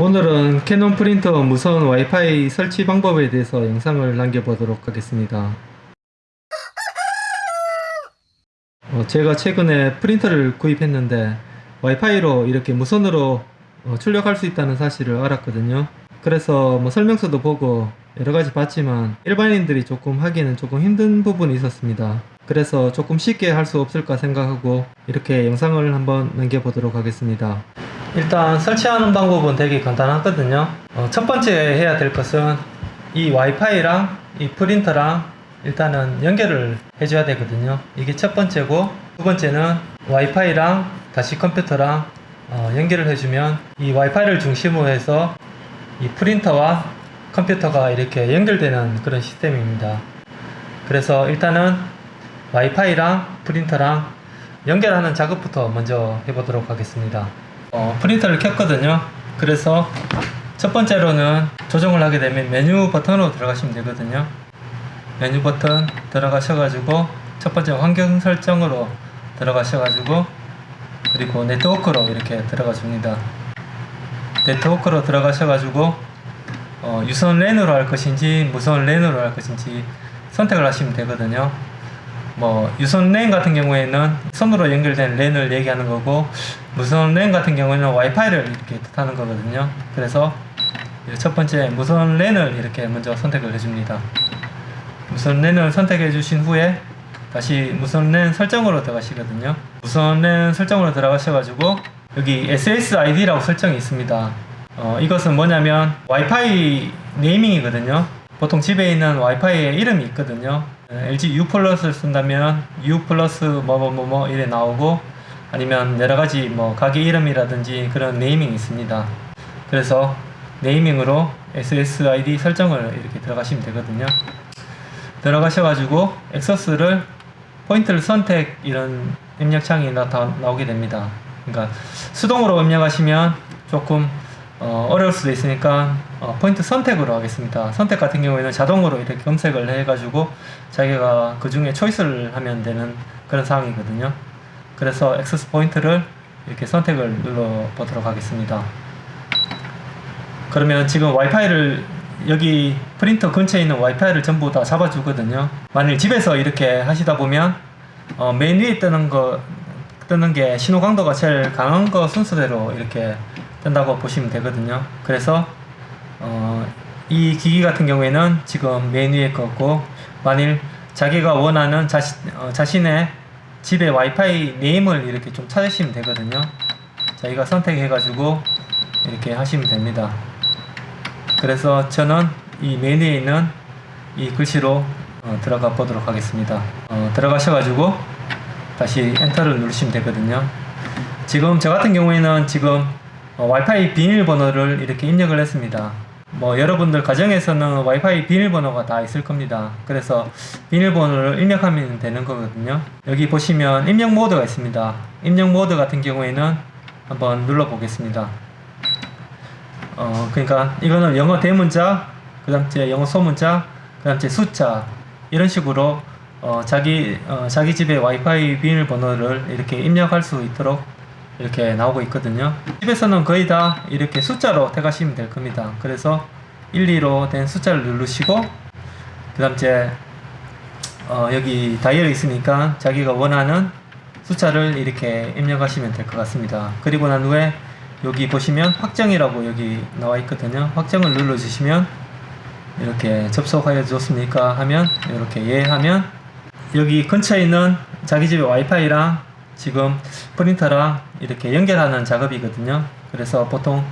오늘은 캐논 프린터 무선 와이파이 설치 방법에 대해서 영상을 남겨보도록 하겠습니다. 어, 제가 최근에 프린터를 구입했는데 와이파이로 이렇게 무선으로 어, 출력할 수 있다는 사실을 알았거든요. 그래서 뭐 설명서도 보고 여러 가지 봤지만 일반인들이 조금 하기에는 조금 힘든 부분이 있었습니다. 그래서 조금 쉽게 할 수 없을까 생각하고 이렇게 영상을 한번 남겨보도록 하겠습니다. 일단 설치하는 방법은 되게 간단하거든요. 어, 첫 번째 해야 될 것은 이 와이파이랑 이 프린터랑 일단은 연결을 해줘야 되거든요. 이게 첫 번째고 두 번째는 와이파이랑 다시 컴퓨터랑 어, 연결을 해주면 이 와이파이를 중심으로 해서 이 프린터와 컴퓨터가 이렇게 연결되는 그런 시스템입니다. 그래서 일단은 와이파이랑 프린터랑 연결하는 작업부터 먼저 해보도록 하겠습니다. 어, 프린터를 켰거든요. 그래서 첫 번째로는 조정을 하게 되면 메뉴 버튼으로 들어가시면 되거든요. 메뉴 버튼 들어가셔가지고 첫 번째 환경 설정으로 들어가셔가지고 그리고 네트워크로 이렇게 들어가 줍니다. 네트워크로 들어가셔가지고 어, 유선 랜으로 할 것인지 무선 랜으로 할 것인지 선택을 하시면 되거든요. 뭐 유선 랜 같은 경우에는 선으로 연결된 랜을 얘기하는 거고 무선 랜 같은 경우에는 와이파이를 이렇게 뜻하는 거거든요. 그래서 첫 번째 무선 랜을 이렇게 먼저 선택을 해줍니다. 무선 랜을 선택해 주신 후에 다시 무선 랜 설정으로 들어가시거든요. 무선 랜 설정으로 들어가셔가지고 여기 SSID라고 설정이 있습니다. 어, 이것은 뭐냐면 와이파이 네이밍이거든요. 보통 집에 있는 와이파이의 이름이 있거든요. LG U 플러스를 쓴다면 U 플러스 뭐뭐뭐뭐 이래 나오고 아니면 여러 가지 뭐 가게 이름이라든지 그런 네이밍이 있습니다. 그래서 네이밍으로 SSID 설정을 이렇게 들어가시면 되거든요. 들어가셔가지고 액서스를 포인트를 선택 이런 입력창이 나, 나오게 됩니다. 그러니까 수동으로 입력하시면 조금 어, 어려울 수도 있으니까 어, 포인트 선택으로 하겠습니다. 선택 같은 경우에는 자동으로 이렇게 검색을 해가지고 자기가 그 중에 초이스를 하면 되는 그런 상황이거든요. 그래서 액세스 포인트를 이렇게 선택을 눌러 보도록 하겠습니다. 그러면 지금 와이파이를 여기 프린터 근처에 있는 와이파이를 전부 다 잡아주거든요. 만일 집에서 이렇게 하시다 보면 어, 맨 위에 뜨는 거 뜨는 게 신호 강도가 제일 강한 거 순서대로 이렇게 뜬다고 보시면 되거든요. 그래서 어, 이 기기 같은 경우에는 지금 맨 위에 거고 만일 자기가 원하는 자신, 어, 자신의 집의 와이파이 네임을 이렇게 좀 찾으시면 되거든요. 자기가 선택해 가지고 이렇게 하시면 됩니다. 그래서 저는 이 메뉴에 있는 이 글씨로 어, 들어가 보도록 하겠습니다. 어, 들어가셔 가지고 다시 엔터를 누르시면 되거든요. 지금 저 같은 경우에는 지금 어, 와이파이 비밀번호를 이렇게 입력을 했습니다. 뭐 여러분들 가정에서는 와이파이 비밀번호가 다 있을 겁니다. 그래서 비밀번호를 입력하면 되는 거거든요. 여기 보시면 입력 모드가 있습니다. 입력 모드 같은 경우에는 한번 눌러 보겠습니다. 어, 그러니까 이거는 영어 대문자, 그 다음에 영어 소문자, 그 다음에 숫자 이런 식으로 어, 자기 어, 자기 집의 와이파이 비밀번호를 이렇게 입력할 수 있도록 이렇게 나오고 있거든요. 집에서는 거의 다 이렇게 숫자로 택하시면 될 겁니다. 그래서 1, 2로 된 숫자를 누르시고 그 다음 에 어, 여기 다이얼이 있으니까 자기가 원하는 숫자를 이렇게 입력하시면 될 것 같습니다. 그리고 난 후에 여기 보시면 확정이라고 여기 나와 있거든요. 확정을 눌러 주시면 이렇게 접속하여 줬습니까 하면 이렇게 예 하면 여기 근처에 있는 자기 집의 와이파이랑 지금 프린터랑 이렇게 연결하는 작업이거든요. 그래서 보통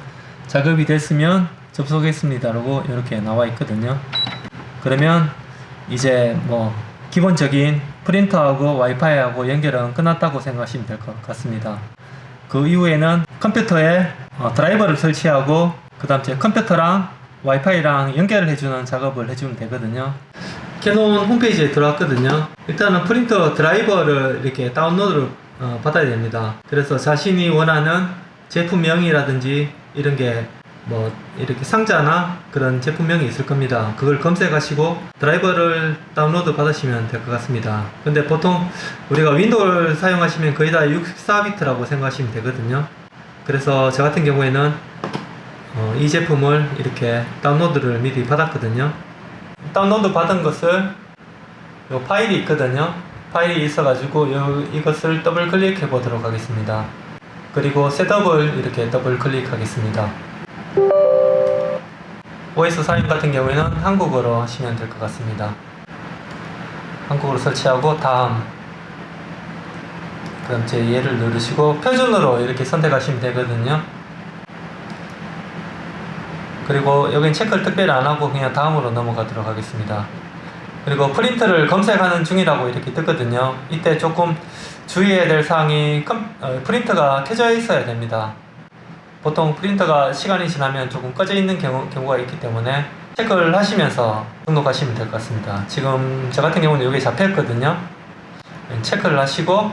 작업이 됐으면 접속했습니다. 라고 이렇게 나와 있거든요. 그러면 이제 뭐 기본적인 프린터하고 와이파이하고 연결은 끝났다고 생각하시면 될 것 같습니다. 그 이후에는 컴퓨터에 어, 드라이버를 설치하고 그 다음 에 컴퓨터랑 와이파이랑 연결을 해주는 작업을 해주면 되거든요 캐논 홈페이지에 들어왔거든요 일단은 프린터 드라이버를 이렇게 다운로드를 어, 받아야 됩니다 그래서 자신이 원하는 제품명이라든지 이런 게 뭐 이렇게 상자나 그런 제품명이 있을 겁니다 그걸 검색하시고 드라이버를 다운로드 받으시면 될 것 같습니다 근데 보통 우리가 윈도우를 사용하시면 거의 다 64비트라고 생각하시면 되거든요 그래서 저 같은 경우에는 어, 이 제품을 이렇게 다운로드를 미리 받았거든요. 다운로드 받은 것을 요 파일이 있거든요. 파일이 있어가지고 요, 이것을 더블 클릭해 보도록 하겠습니다. 그리고 setup을 이렇게 더블 클릭하겠습니다. OS 사용 같은 경우에는 한국어로 하시면 될 것 같습니다. 한국어로 설치하고 다음 그럼 제 얘를 누르시고 표준으로 이렇게 선택하시면 되거든요. 그리고 여긴 체크를 특별히 안 하고 그냥 다음으로 넘어가도록 하겠습니다. 그리고 프린트를 검색하는 중이라고 이렇게 뜨거든요. 이때 조금 주의해야 될 사항이 컴, 어, 프린터가 켜져 있어야 됩니다. 보통 프린터가 시간이 지나면 조금 꺼져 있는 경우, 경우가 있기 때문에 체크를 하시면서 등록하시면 될 것 같습니다. 지금 저 같은 경우는 여기 잡혀 있거든요. 체크를 하시고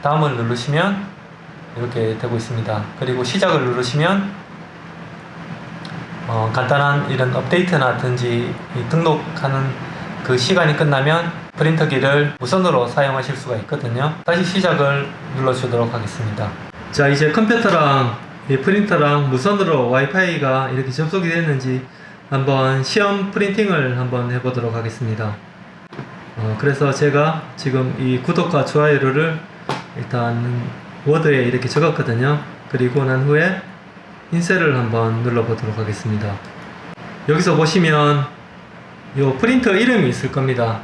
다음을 누르시면 이렇게 되고 있습니다. 그리고 시작을 누르시면 어, 간단한 이런 업데이트나 든지 이 등록하는 그 시간이 끝나면 프린터기를 무선으로 사용하실 수가 있거든요. 다시 시작을 눌러주도록 하겠습니다. 자 이제 컴퓨터랑 이 프린터랑 무선으로 와이파이가 이렇게 접속이 됐는지 한번 시험 프린팅을 한번 해보도록 하겠습니다. 어, 그래서 제가 지금 이 구독과 좋아요를 일단 워드에 이렇게 적었거든요. 그리고 난 후에 인쇄를 한번 눌러보도록 하겠습니다. 여기서 보시면 요 프린터 이름이 있을 겁니다.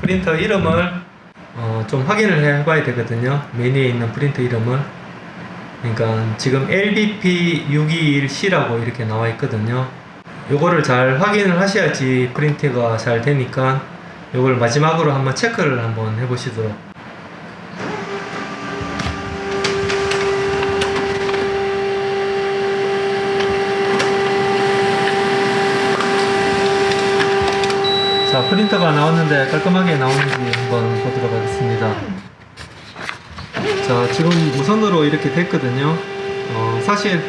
프린터 이름을 어, 좀 확인을 해 봐야 되거든요. 메뉴에 있는 프린터 이름을. 그러니까 지금 LBP621C라고 이렇게 나와 있거든요. 요거를 잘 확인을 하셔야지 프린트가 잘 되니까 요걸 마지막으로 한번 체크를 한번 해 보시도록 자 프린터가 나왔는데 깔끔하게 나오는지 한번 보도록 하겠습니다. 자 지금 무선으로 이렇게 됐거든요. 어, 사실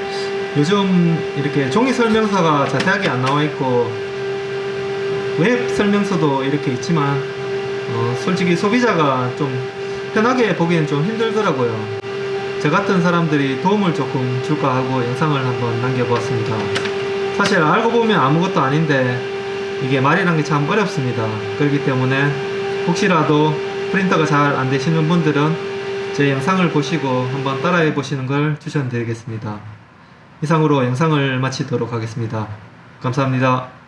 요즘 이렇게 종이 설명서가 자세하게 안 나와 있고 웹 설명서도 이렇게 있지만 어, 솔직히 소비자가 좀 편하게 보기엔 좀 힘들더라고요. 저 같은 사람들이 도움을 조금 줄까 하고 영상을 한번 남겨보았습니다. 사실 알고 보면 아무것도 아닌데 이게 말이란 게 참 어렵습니다. 그렇기 때문에 혹시라도 프린터가 잘 안 되시는 분들은 제 영상을 보시고 한번 따라해 보시는 걸 추천드리겠습니다. 이상으로 영상을 마치도록 하겠습니다. 감사합니다.